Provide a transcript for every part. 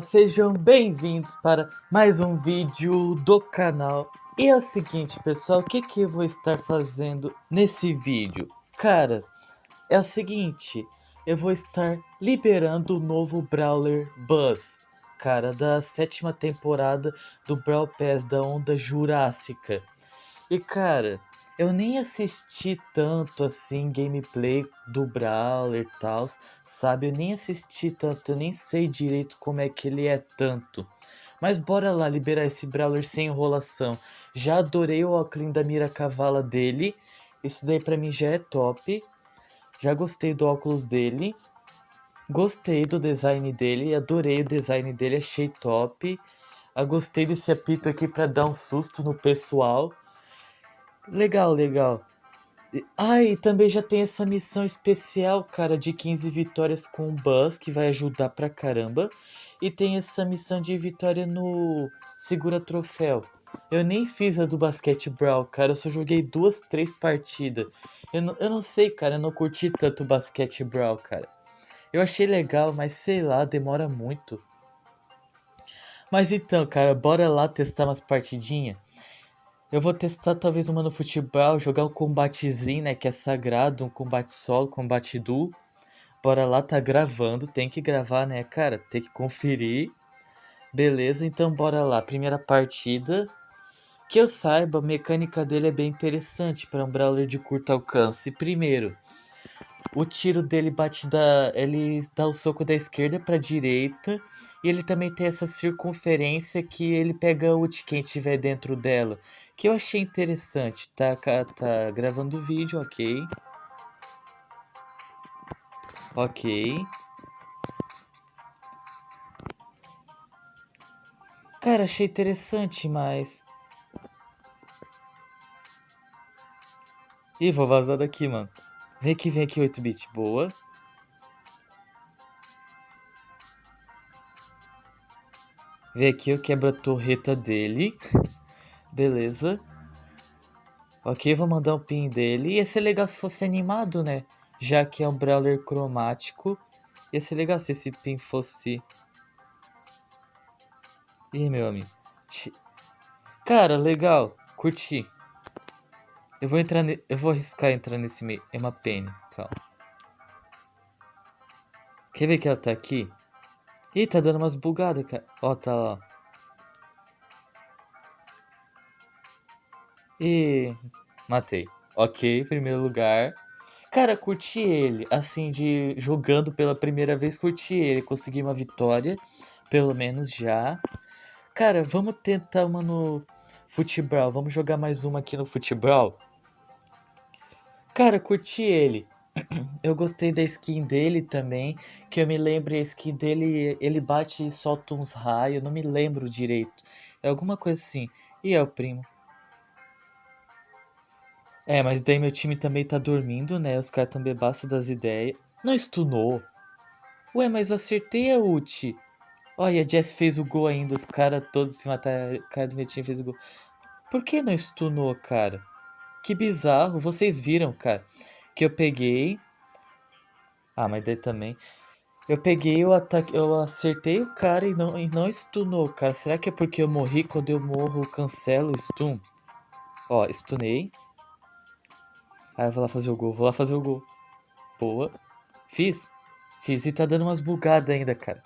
Sejam bem-vindos para mais um vídeo do canal. E é o seguinte, pessoal, o que, que eu vou estar fazendo nesse vídeo? Cara, é o seguinte, eu vou estar liberando o novo Brawler Buzz, cara, da sétima temporada do Brawl Pass da Onda Jurássica. E, cara, eu nem assisti tanto assim gameplay do Brawler e tal, sabe? Eu nem assisti tanto, eu nem sei direito como é que ele é tanto. Mas bora lá liberar esse Brawler sem enrolação. Já adorei o óculos da mira cavala dele. Isso daí pra mim já é top. Já gostei do óculos dele. Gostei do design dele, adorei o design dele, achei top. Eu ah, gostei desse apito aqui pra dar um susto no pessoal. Legal, legal. Ah, e também já tem essa missão especial, cara, de 15 vitórias com o Buzz, que vai ajudar pra caramba. E tem essa missão de vitória no Segura Troféu. Eu nem fiz a do Basquete Brawl, cara, eu só joguei duas, três partidas. Eu não, eu não sei, cara, eu não curti tanto o Basquete Brawl, cara. Eu achei legal, mas sei lá, demora muito. Mas então, cara, bora lá testar umas partidinhas. Eu vou testar talvez uma no futebol, jogar um combatezinho, né, que é sagrado, um combate solo, combate duo. Bora lá, tá gravando, tem que gravar, né, cara, tem que conferir. Beleza, então bora lá, primeira partida. Que eu saiba, a mecânica dele é bem interessante para um brawler de curto alcance. Primeiro, o tiro dele bate da, ele dá o soco da esquerda para direita e ele também tem essa circunferência que ele pega ult quem tiver dentro dela que eu achei interessante. Tá, tá gravando o vídeo, ok. Ok. Cara, achei interessante, mas... Ih, vou vazar daqui, mano. Vem aqui, vem aqui, 8-bit. Boa. Vem aqui, eu quebro a torreta dele. Beleza. Ok, vou mandar um pin dele. Ia ser legal se fosse animado, né? Já que é um brawler cromático. Ia ser legal se esse pin fosse... Ih, meu amigo. Cara, legal. Curti. Eu vou entrar ne... Eu vou arriscar entrar nesse meio. É uma pena. Calma. Quer ver que ela tá aqui? Ih, tá dando umas bugadas, cara. Ó, tá lá. E matei. Ok, primeiro lugar. Cara, curti ele, assim, de jogando pela primeira vez, curti ele. Consegui uma vitória, pelo menos já. Cara, vamos tentar uma no futebol. Vamos jogar mais uma aqui no futebol. Cara, curti ele. Eu gostei da skin dele também, que eu me lembro a skin dele, ele bate e solta uns raios, não me lembro direito. É alguma coisa assim. E é o primo. É, mas daí meu time também tá dormindo, né? Os caras tão bebaço das ideias. Não stunou. Ué, mas eu acertei a ult. Olha, a Jess fez o gol ainda. Os caras todos se mataram. O cara do meu time fez o gol. Por que não stunou, cara? Que bizarro. Vocês viram, cara. Que eu peguei. Ah, mas daí também. Eu peguei, eu, ataque, eu acertei o cara e não, e não stunou, cara. Será que é porque eu morri? Quando eu morro, eu cancelo o stun? Ó, stunei. Aí eu vou lá fazer o gol, vou lá fazer o gol. Boa. Fiz. Fiz e tá dando umas bugadas ainda, cara.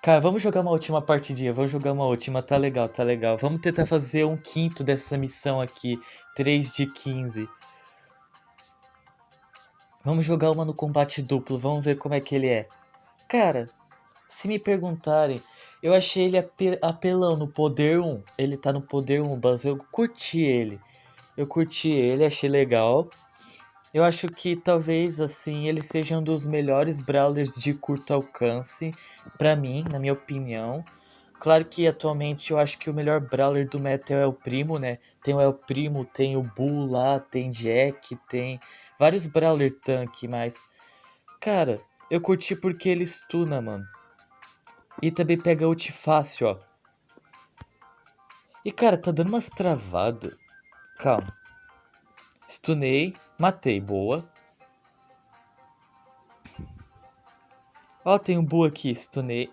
Cara, vamos jogar uma última partidinha, vamos jogar uma última, tá legal, tá legal. Vamos tentar fazer um quinto dessa missão aqui, 3 de 15. Vamos jogar uma no combate duplo, vamos ver como é que ele é. Cara, se me perguntarem, eu achei ele apelão no poder 1. Ele tá no poder 1, Buzz, eu curti ele. Eu curti ele, achei legal. Eu acho que talvez assim ele seja um dos melhores brawlers de curto alcance para mim, na minha opinião. Claro que atualmente eu acho que o melhor brawler do Metal é o Primo, né? Tem o El Primo, tem o Bull lá, tem Jack, tem vários brawler tanque, mas cara, eu curti porque ele stuna, mano. E também pega ult fácil, ó. E cara, tá dando umas travadas. Calma. Stunei. Matei. Boa. Ó, tem um Bu aqui, stunei.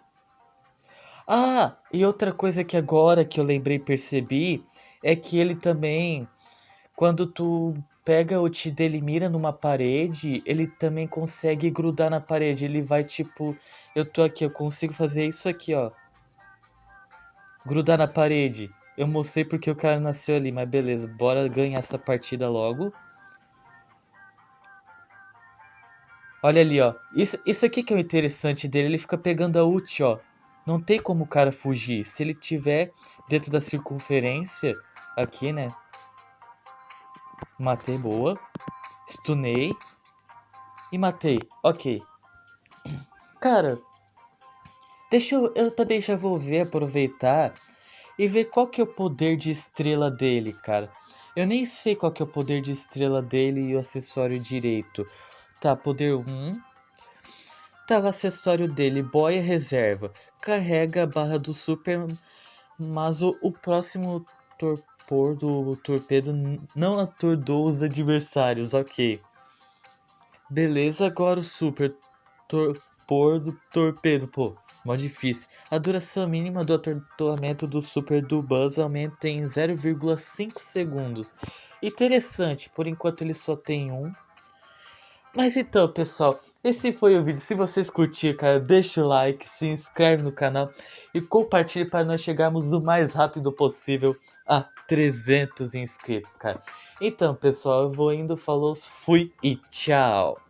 Ah, e outra coisa que agora que eu lembrei e percebi é que ele também, quando tu pega o Ti dele mira numa parede, ele também consegue grudar na parede. Ele vai tipo, eu tô aqui, eu consigo fazer isso aqui, ó. Grudar na parede. Eu mostrei porque o cara nasceu ali, mas beleza, bora ganhar essa partida logo. Olha ali, ó. Isso, isso aqui que é o interessante dele, ele fica pegando a ult, ó. Não tem como o cara fugir. Se ele tiver dentro da circunferência, aqui, né? Matei, boa. Stunei. E matei. Ok. Cara, deixa eu... Eu também já vou ver, aproveitar e ver qual que é o poder de estrela dele, cara. Eu nem sei qual que é o poder de estrela dele e o acessório direito. Tá, poder 1. Tá, o acessório dele, boia reserva. Carrega a barra do super, mas o, o próximo torpor do torpedo não atordou os adversários, ok. Beleza, agora o super torpor do torpedo, pô, mó difícil. A duração mínima do atordoamento do super do Buzz aumenta em 0,5 segundos. Interessante, por enquanto ele só tem um. Mas então, pessoal, esse foi o vídeo. Se vocês curtiram, cara, deixa o like, se inscreve no canal e compartilhe para nós chegarmos o mais rápido possível a 300 inscritos, cara. Então, pessoal, eu vou indo, falou, fui e tchau!